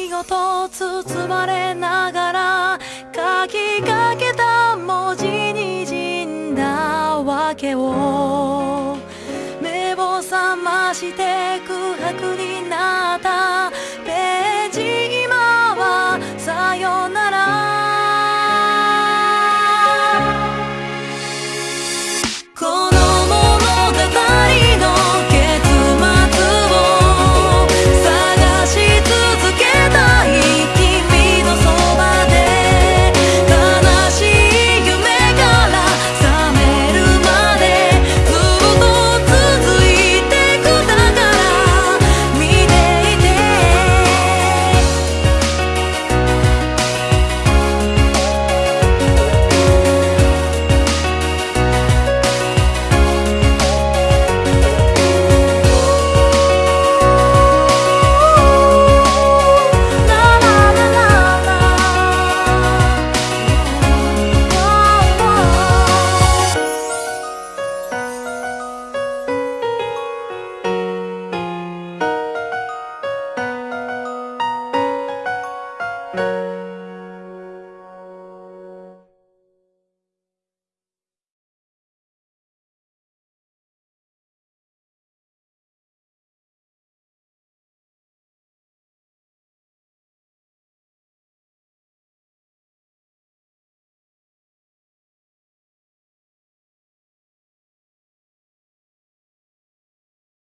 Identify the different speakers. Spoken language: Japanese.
Speaker 1: 愛ごと包まれながら書きかけた文字にじんだわけを。目を覚まして空白に